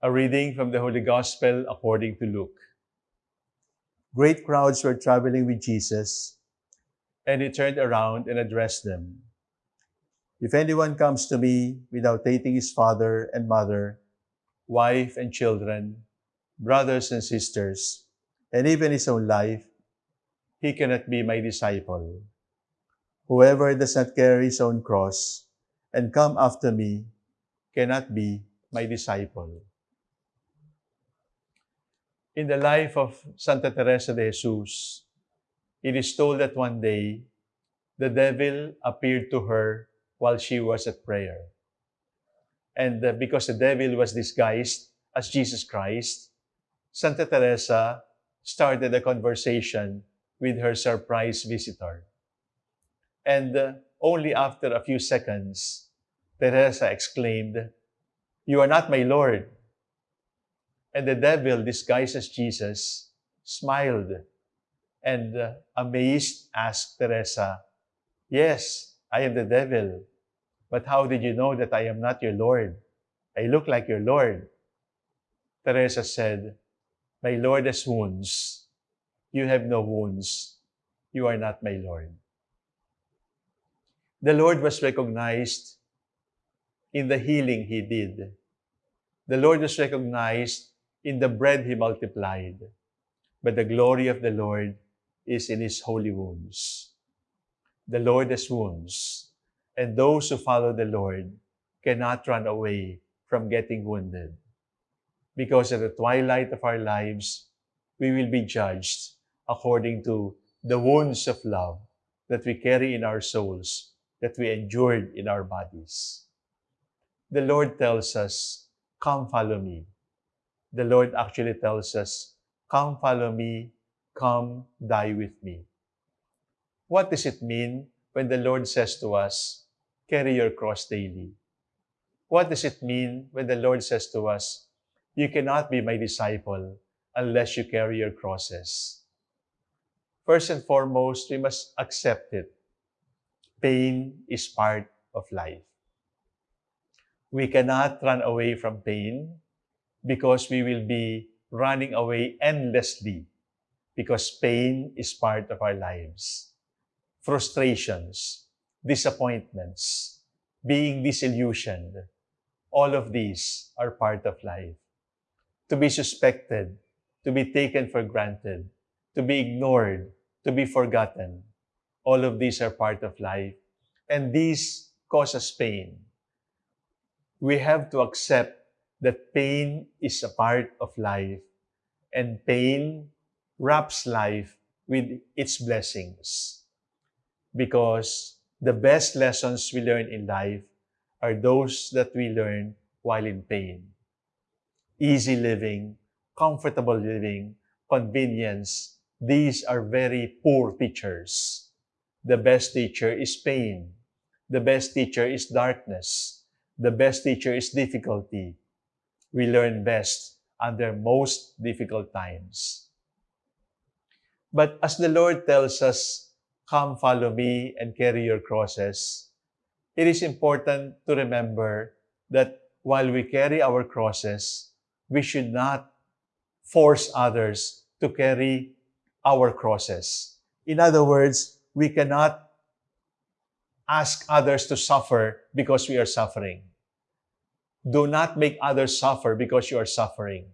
A reading from the Holy Gospel according to Luke. Great crowds were traveling with Jesus. And he turned around and addressed them. If anyone comes to me without hating his father and mother, Wife and children, brothers and sisters, and even his own life, he cannot be my disciple. whoever does not carry his own cross and come after me cannot be my disciple. In the life of Santa Teresa de Jesus, it is told that one day the devil appeared to her while she was at prayer. And uh, because the devil was disguised as Jesus Christ, Santa Teresa started a conversation with her surprise visitor. And uh, only after a few seconds, Teresa exclaimed, You are not my Lord. And the devil, disguised as Jesus, smiled and uh, amazed asked Teresa, Yes, I am the devil. But how did you know that I am not your Lord? I look like your Lord. Teresa said, My Lord has wounds. You have no wounds. You are not my Lord. The Lord was recognized in the healing He did. The Lord was recognized in the bread He multiplied. But the glory of the Lord is in His holy wounds. The Lord has wounds, and those who follow the Lord cannot run away from getting wounded. Because at the twilight of our lives, we will be judged according to the wounds of love that we carry in our souls, that we endured in our bodies. The Lord tells us, Come follow me. The Lord actually tells us, Come follow me, come die with me. What does it mean when the Lord says to us, Carry your cross daily? What does it mean when the Lord says to us, You cannot be my disciple unless you carry your crosses? First and foremost, we must accept it. Pain is part of life. We cannot run away from pain because we will be running away endlessly because pain is part of our lives. Frustrations, disappointments, being disillusioned, all of these are part of life. To be suspected, to be taken for granted, to be ignored, to be forgotten, all of these are part of life. And these cause us pain. We have to accept that pain is a part of life and pain wraps life with its blessings. Because the best lessons we learn in life are those that we learn while in pain. Easy living, comfortable living, convenience, these are very poor teachers. The best teacher is pain. The best teacher is darkness. The best teacher is difficulty. We learn best under most difficult times. But as the Lord tells us, come follow me and carry your crosses, it is important to remember that while we carry our crosses, we should not force others to carry our crosses. In other words, we cannot ask others to suffer because we are suffering. Do not make others suffer because you are suffering.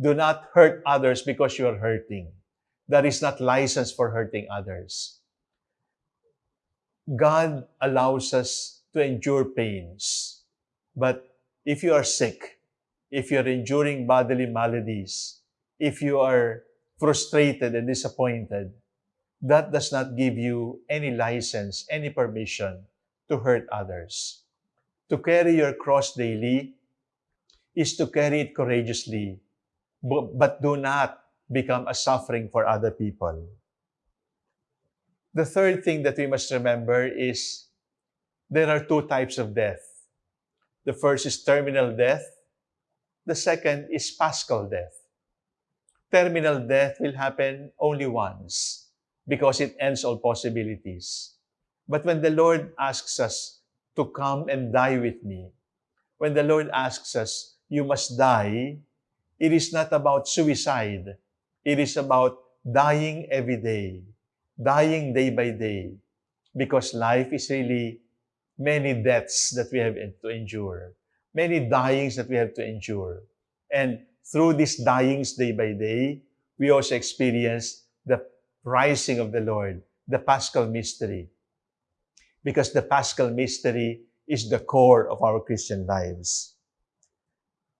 Do not hurt others because you are hurting. That is not license for hurting others. God allows us to endure pains. But if you are sick, if you are enduring bodily maladies, if you are frustrated and disappointed, that does not give you any license, any permission to hurt others. To carry your cross daily is to carry it courageously, but do not become a suffering for other people. The third thing that we must remember is there are two types of death. The first is terminal death. The second is paschal death. Terminal death will happen only once because it ends all possibilities. But when the Lord asks us to come and die with me, when the Lord asks us you must die, it is not about suicide. It is about dying every day, dying day by day, because life is really many deaths that we have to endure, many dyings that we have to endure. And through these dyings day by day, we also experience the rising of the Lord, the Paschal mystery. Because the Paschal mystery is the core of our Christian lives.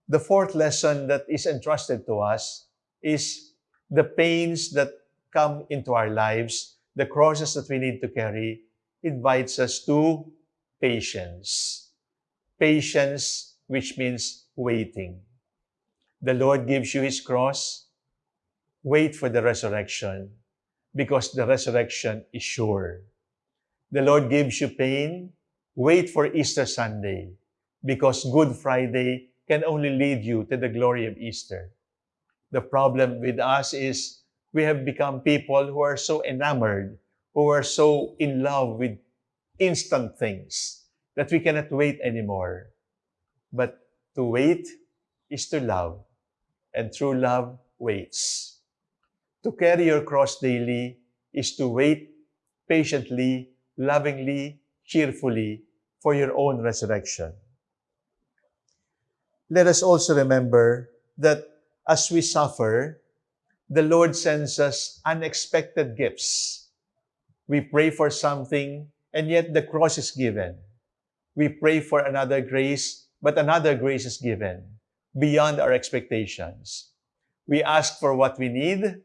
The fourth lesson that is entrusted to us is the pains that come into our lives, the crosses that we need to carry, invites us to patience. Patience, which means waiting. The Lord gives you His cross, wait for the resurrection, because the resurrection is sure. The Lord gives you pain, wait for Easter Sunday, because Good Friday can only lead you to the glory of Easter. The problem with us is we have become people who are so enamored, who are so in love with instant things that we cannot wait anymore. But to wait is to love, and true love waits. To carry your cross daily is to wait patiently, lovingly, cheerfully for your own resurrection. Let us also remember that as we suffer, the Lord sends us unexpected gifts. We pray for something, and yet the cross is given. We pray for another grace, but another grace is given beyond our expectations. We ask for what we need,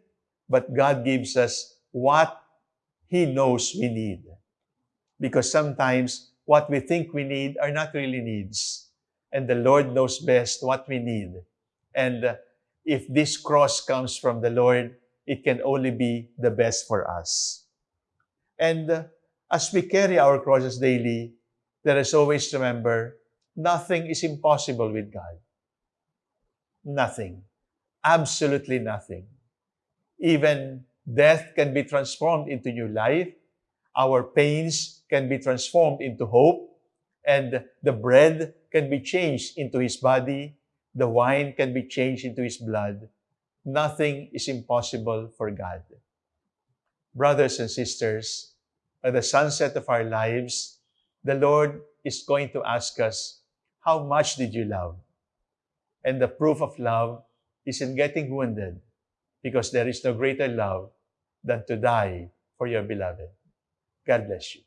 but God gives us what He knows we need. Because sometimes what we think we need are not really needs. And the Lord knows best what we need. And uh, if this cross comes from the Lord, it can only be the best for us. And uh, as we carry our crosses daily, let us always remember nothing is impossible with God. Nothing. Absolutely nothing. Even death can be transformed into new life. Our pains can be transformed into hope. And the bread can be changed into His body. The wine can be changed into His blood. Nothing is impossible for God. Brothers and sisters, at the sunset of our lives, the Lord is going to ask us, How much did you love? And the proof of love is in getting wounded, because there is no greater love than to die for your beloved. God bless you.